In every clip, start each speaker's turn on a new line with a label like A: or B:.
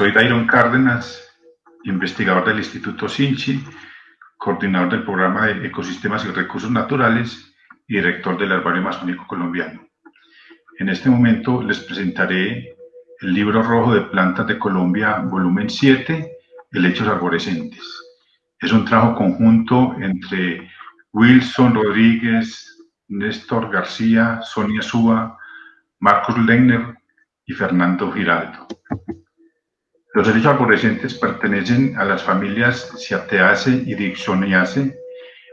A: Soy Dairon Cárdenas, investigador del Instituto Sinchi, coordinador del programa de Ecosistemas y Recursos Naturales y director del Herbario Amazónico Colombiano. En este momento les presentaré el libro rojo de plantas de Colombia, volumen 7, Helechos arborescentes. Es un trabajo conjunto entre Wilson Rodríguez, Néstor García, Sonia Súa, Marcos Legner y Fernando Giraldo. Los helechos arborescentes pertenecen a las familias Cyatheaceae y Dixoniaceae.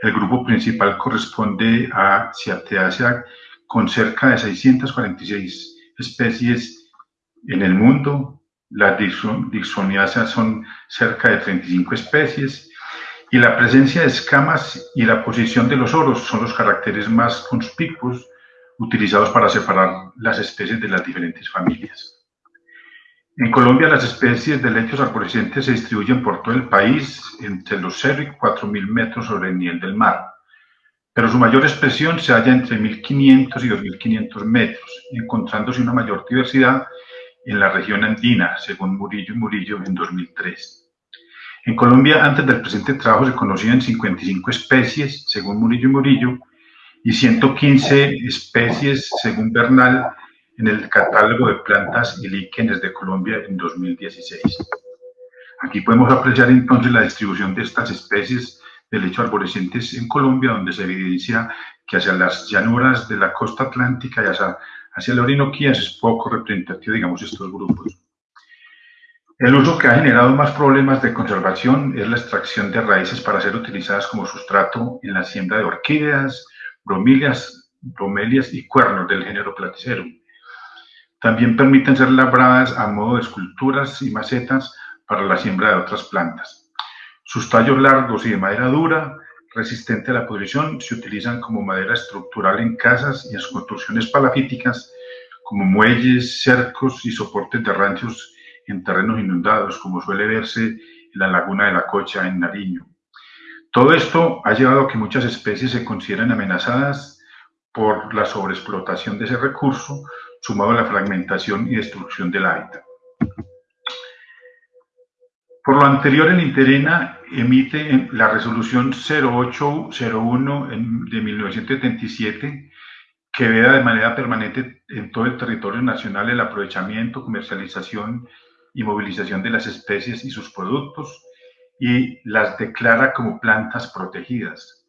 A: El grupo principal corresponde a Cyatheaceae con cerca de 646 especies en el mundo. Las Dixoniaceae son cerca de 35 especies y la presencia de escamas y la posición de los oros son los caracteres más conspicuos utilizados para separar las especies de las diferentes familias. En Colombia las especies de lechos arborescentes se distribuyen por todo el país entre los 0 y 4.000 metros sobre el nivel del mar, pero su mayor expresión se halla entre 1.500 y 2.500 metros, encontrándose una mayor diversidad en la región andina, según Murillo y Murillo en 2003. En Colombia, antes del presente trabajo, se conocían 55 especies, según Murillo y Murillo, y 115 especies, según Bernal, en el catálogo de plantas y líquenes de Colombia en 2016. Aquí podemos apreciar entonces la distribución de estas especies de lecho arborescentes en Colombia, donde se evidencia que hacia las llanuras de la costa atlántica y hacia, hacia la Orinoquía es poco representativo, digamos, estos grupos. El uso que ha generado más problemas de conservación es la extracción de raíces para ser utilizadas como sustrato en la siembra de orquídeas, bromelias, bromelias y cuernos del género Platycerum. También permiten ser labradas a modo de esculturas y macetas para la siembra de otras plantas. Sus tallos largos y de madera dura, resistente a la pudrición, se utilizan como madera estructural en casas y en construcciones palafíticas, como muelles, cercos y soportes de ranchos en terrenos inundados, como suele verse en la laguna de la Cocha, en Nariño. Todo esto ha llevado a que muchas especies se consideren amenazadas por la sobreexplotación de ese recurso, sumado a la fragmentación y destrucción del hábitat. Por lo anterior, el Interena emite la resolución 0801 de 1977 que veda de manera permanente en todo el territorio nacional el aprovechamiento, comercialización y movilización de las especies y sus productos y las declara como plantas protegidas.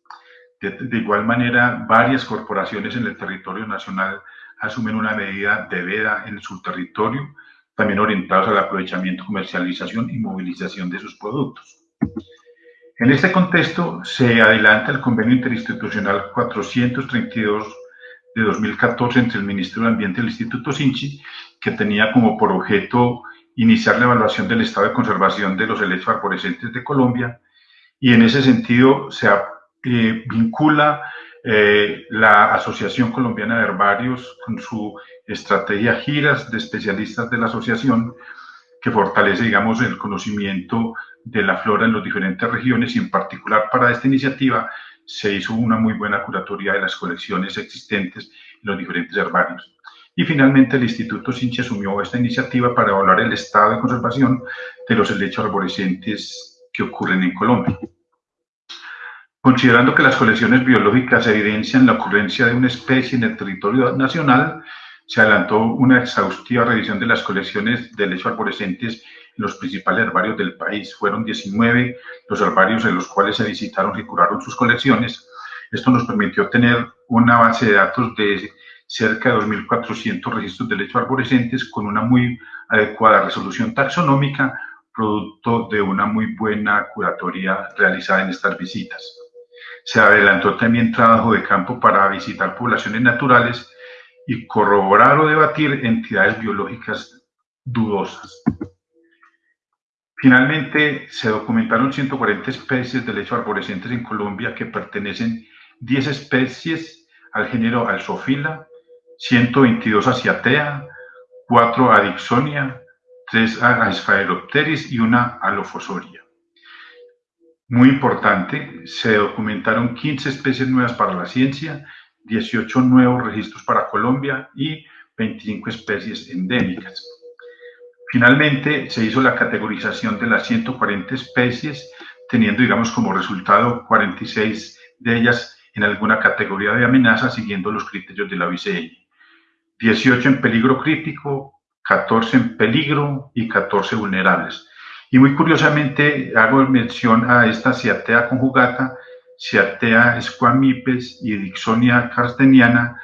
A: De, de igual manera, varias corporaciones en el territorio nacional asumen una medida de veda en su territorio, también orientados al aprovechamiento, comercialización y movilización de sus productos. En este contexto, se adelanta el convenio interinstitucional 432 de 2014 entre el Ministerio de Ambiente y el Instituto Sinchi, que tenía como por objeto iniciar la evaluación del estado de conservación de los helechos arborescentes de Colombia, y en ese sentido se eh, vincula eh, la Asociación Colombiana de Herbarios, con su estrategia giras de especialistas de la asociación, que fortalece, digamos, el conocimiento de la flora en las diferentes regiones y en particular para esta iniciativa se hizo una muy buena curatoría de las colecciones existentes en los diferentes herbarios. Y finalmente el Instituto Sinche asumió esta iniciativa para evaluar el estado de conservación de los helechos arborescentes que ocurren en Colombia. Considerando que las colecciones biológicas evidencian la ocurrencia de una especie en el territorio nacional, se adelantó una exhaustiva revisión de las colecciones de lechos arborescentes en los principales herbarios del país. Fueron 19 los herbarios en los cuales se visitaron y curaron sus colecciones. Esto nos permitió tener una base de datos de cerca de 2.400 registros de lechos arborescentes con una muy adecuada resolución taxonómica, producto de una muy buena curatoría realizada en estas visitas. Se adelantó también trabajo de campo para visitar poblaciones naturales y corroborar o debatir entidades biológicas dudosas. Finalmente, se documentaron 140 especies de lecho arborescentes en Colombia que pertenecen 10 especies al género Alzofila, 122 a Cyathea, 4 a Dixonia, 3 a Sphaeropteris y una a Lophosoria. Muy importante, se documentaron 15 especies nuevas para la ciencia, 18 nuevos registros para Colombia y 25 especies endémicas. Finalmente, se hizo la categorización de las 140 especies, teniendo, digamos, como resultado 46 de ellas en alguna categoría de amenaza, siguiendo los criterios de la OICN. 18 en peligro crítico, 14 en peligro y 14 vulnerables. Y muy curiosamente hago mención a esta Ciatea conjugata, Ciatea squamipes y Dixonia carsteniana,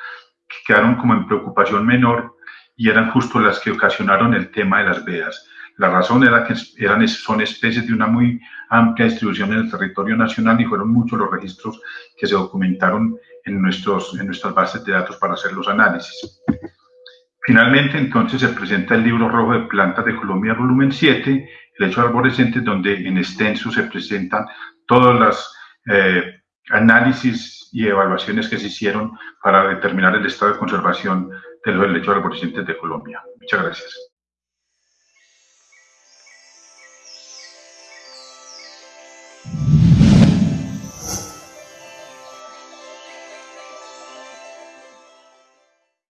A: que quedaron como en preocupación menor y eran justo las que ocasionaron el tema de las vedas. La razón era que eran, son especies de una muy amplia distribución en el territorio nacional y fueron muchos los registros que se documentaron en, nuestros, en nuestras bases de datos para hacer los análisis. Finalmente, entonces, se presenta el libro rojo de plantas de Colombia, volumen 7, el hecho arborescente, donde en extenso se presentan todos los eh, análisis y evaluaciones que se hicieron para determinar el estado de conservación de los helechos arborescentes de Colombia. Muchas gracias.